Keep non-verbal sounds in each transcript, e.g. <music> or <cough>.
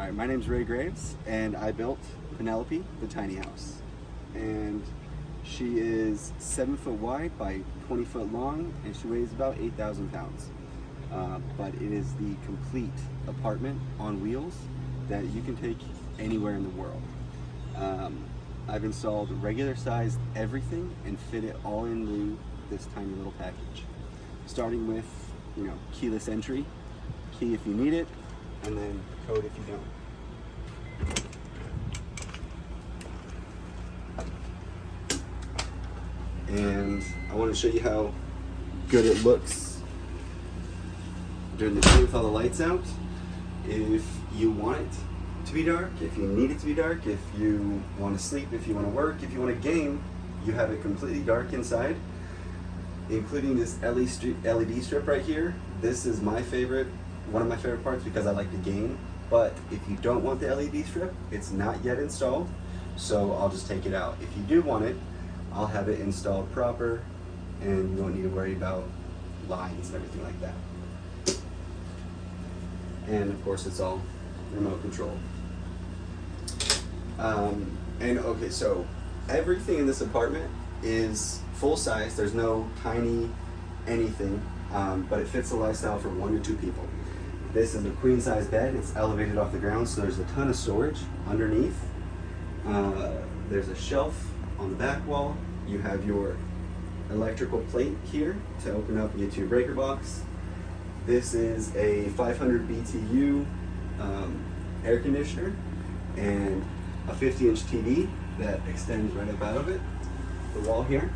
All right, my name's Ray Graves, and I built Penelope, the tiny house. And she is seven foot wide by 20 foot long, and she weighs about 8,000 pounds. Uh, but it is the complete apartment on wheels that you can take anywhere in the world. Um, I've installed regular sized everything and fit it all into this tiny little package. Starting with, you know, keyless entry, key if you need it, and then code if you don't. And I want to show you how good it looks during the day with all the lights out. If you want it to be dark, if you need it to be dark, if you want to sleep, if you want to work, if you want to game, you have it completely dark inside, including this LED strip right here. This is my favorite, one of my favorite parts because I like the game. But if you don't want the LED strip, it's not yet installed, so I'll just take it out. If you do want it, I'll have it installed proper and you won't need to worry about lines and everything like that. And of course it's all remote control. Um, and okay, so everything in this apartment is full size. There's no tiny anything, um, but it fits the lifestyle for one to two people. This is a queen size bed. It's elevated off the ground, so there's a ton of storage underneath. Uh, there's a shelf on the back wall. You have your electrical plate here to open up your two breaker box. This is a 500 BTU um, air conditioner and a 50 inch TV that extends right up out of it, the wall here.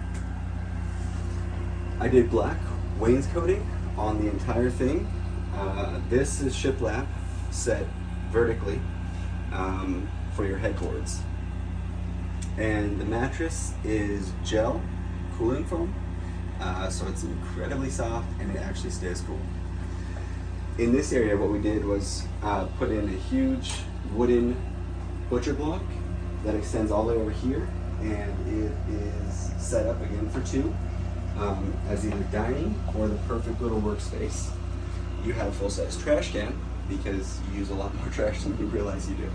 I did black wainscoting on the entire thing. Uh, this is shiplap set vertically um, for your headboards. And the mattress is gel cooling foam, uh, so it's incredibly soft and it actually stays cool. In this area, what we did was uh, put in a huge wooden butcher block that extends all the way over here and it is set up again for two um, as either dining or the perfect little workspace. You have a full-size trash can because you use a lot more <laughs> trash than you realize you do.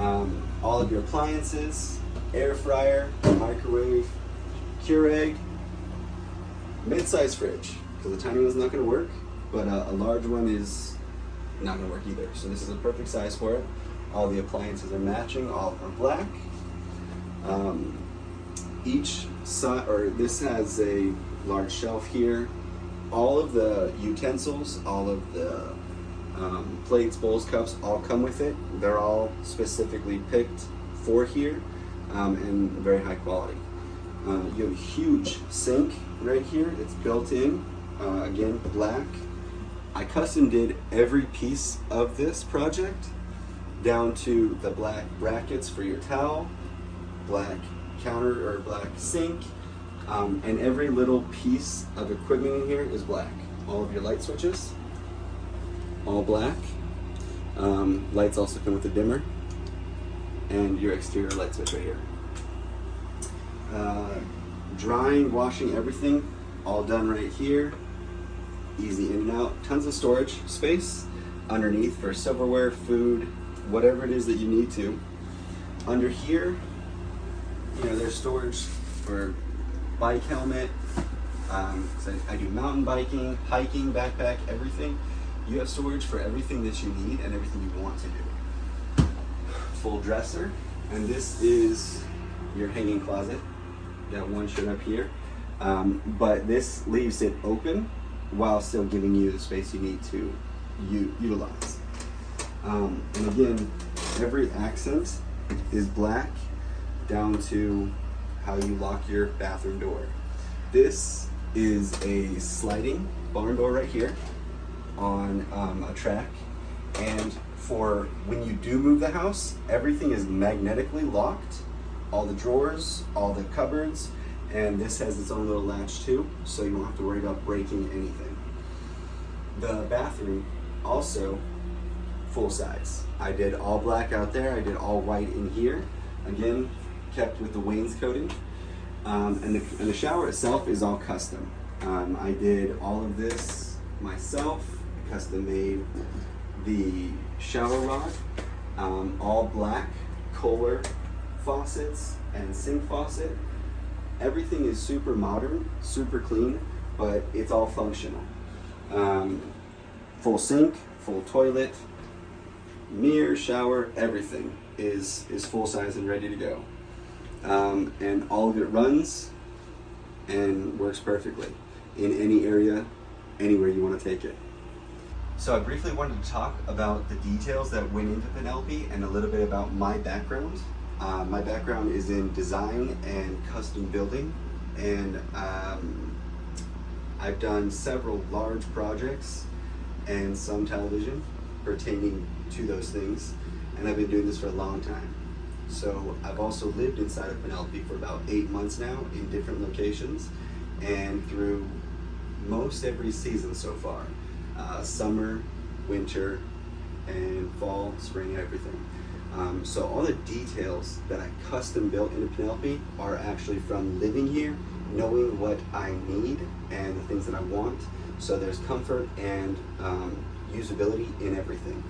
Um, all of your appliances, air fryer, microwave, Keurig, mid-size fridge because the tiny one's not going to work, but uh, a large one is not going to work either. So this is a perfect size for it. All the appliances are matching, all are black. Um, each side, or this has a large shelf here. All of the utensils, all of the um, plates, bowls, cups, all come with it. They're all specifically picked for here um, and very high quality. Uh, you have a huge sink right here. It's built in, uh, again, black. I custom did every piece of this project down to the black brackets for your towel, black counter or black sink, um, and every little piece of equipment in here is black. All of your light switches, all black. Um, lights also come with a dimmer, and your exterior light switch right here. Uh, drying, washing, everything, all done right here. Easy in and out. Tons of storage space underneath for silverware, food, whatever it is that you need to. Under here, you know, there's storage for bike helmet. Um, I, I do mountain biking, hiking, backpack, everything. You have storage for everything that you need and everything you want to do. Full dresser, and this is your hanging closet. Got one shirt up here, um, but this leaves it open while still giving you the space you need to utilize. Um, and again, every accent is black down to how you lock your bathroom door. This is a sliding barn door right here on um, a track. And for when you do move the house, everything is magnetically locked. All the drawers, all the cupboards, and this has its own little latch too, so you don't have to worry about breaking anything. The bathroom also full size. I did all black out there, I did all white in here. Again, kept with the wainscoting. Um, and, the, and the shower itself is all custom. Um, I did all of this myself, custom made the shower rod Um, all black Kohler faucets and sink faucet. Everything is super modern, super clean, but it's all functional. Um, full sink, full toilet, mirror, shower, everything is is full size and ready to go. Um, and all of it runs and works perfectly in any area, anywhere you want to take it. So I briefly wanted to talk about the details that went into Penelope and a little bit about my background. Uh, my background is in design and custom building, and um, I've done several large projects and some television pertaining to those things, and I've been doing this for a long time. So I've also lived inside of Penelope for about eight months now in different locations, and through most every season so far uh, summer, winter, and fall, spring, everything. Um, so all the details that I custom built into Penelope are actually from living here, knowing what I need and the things that I want. So there's comfort and um, usability in everything,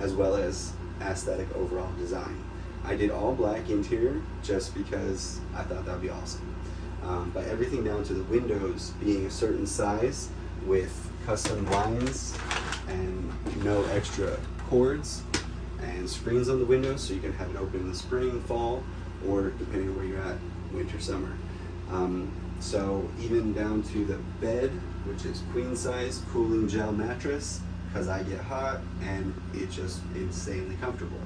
as well as aesthetic overall design. I did all black interior just because I thought that would be awesome. Um, but everything down to the windows being a certain size with custom blinds and no extra cords and screens on the windows so you can have it open in the spring, fall, or depending on where you're at, winter, summer. Um, so even down to the bed, which is queen size, cooling gel mattress, because I get hot and it's just insanely comfortable.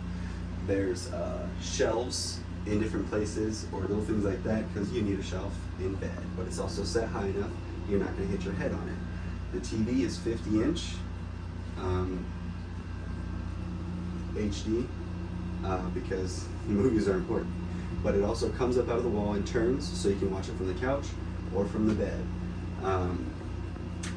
There's uh, shelves in different places or little things like that because you need a shelf in bed, but it's also set high enough you're not going to hit your head on it. The TV is 50 inch. Um, HD uh, because <laughs> movies are important. But it also comes up out of the wall and turns so you can watch it from the couch or from the bed. Um,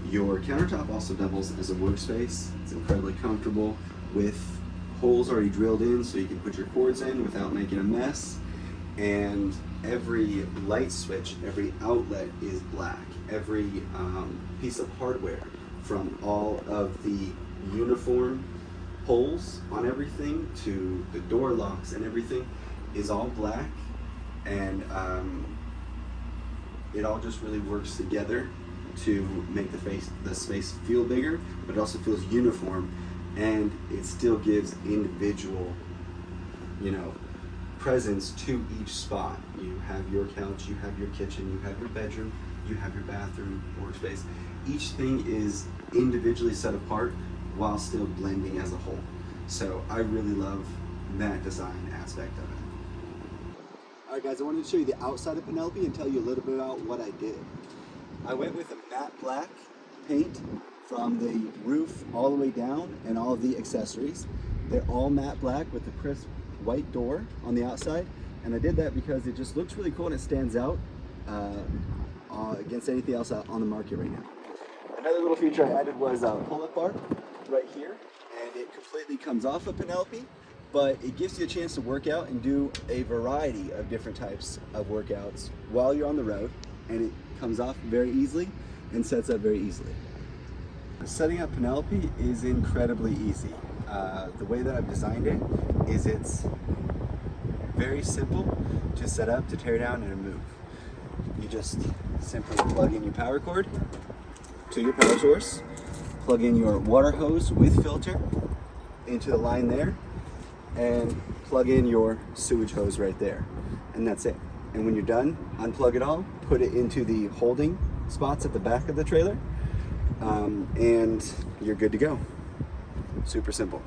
your countertop also doubles as a workspace. It's incredibly comfortable with holes already drilled in so you can put your cords in without making a mess. And every light switch, every outlet is black. Every um, piece of hardware from all of the uniform holes on everything to the door locks and everything is all black and um, it all just really works together to make the face the space feel bigger but it also feels uniform and it still gives individual you know presence to each spot you have your couch you have your kitchen you have your bedroom you have your bathroom workspace each thing is individually set apart while still blending as a whole. So I really love that design aspect of it. Alright guys, I wanted to show you the outside of Penelope and tell you a little bit about what I did. I went with a matte black paint from the roof all the way down and all the accessories. They're all matte black with a crisp white door on the outside and I did that because it just looks really cool and it stands out uh, uh, against anything else on the market right now. Another little feature I added was a pull-up bar right here, and it completely comes off of Penelope, but it gives you a chance to work out and do a variety of different types of workouts while you're on the road, and it comes off very easily and sets up very easily. Setting up Penelope is incredibly easy. Uh, the way that I've designed it is it's very simple to set up, to tear down, and move. You just simply plug in your power cord to your power source, plug in your water hose with filter into the line there, and plug in your sewage hose right there. And that's it. And when you're done, unplug it all, put it into the holding spots at the back of the trailer, um, and you're good to go. Super simple.